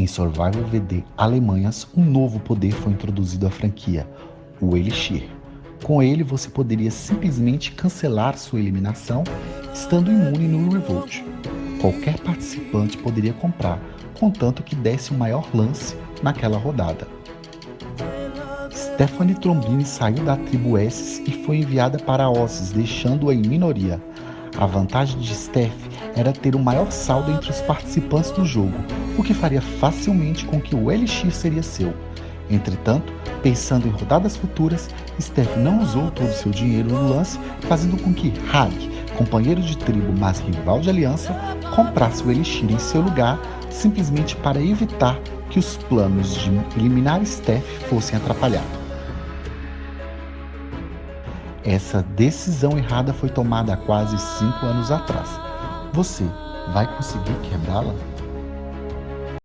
Em Survival VD Alemanhas, um novo poder foi introduzido à franquia, o Elixir. Com ele, você poderia simplesmente cancelar sua eliminação, estando imune no Revolt. Qualquer participante poderia comprar, contanto que desse o maior lance naquela rodada. Stephanie Trombini saiu da tribo Esses e foi enviada para Osses, deixando-a em minoria. A vantagem de Steph era ter o maior saldo entre os participantes do jogo, o que faria facilmente com que o Elixir seria seu. Entretanto, pensando em rodadas futuras, Steph não usou todo o seu dinheiro no lance, fazendo com que Hag, companheiro de tribo mas rival de aliança, comprasse o Elixir em seu lugar, simplesmente para evitar que os planos de eliminar Steph fossem atrapalhados. Essa decisão errada foi tomada há quase 5 anos atrás. Você vai conseguir quebrá-la?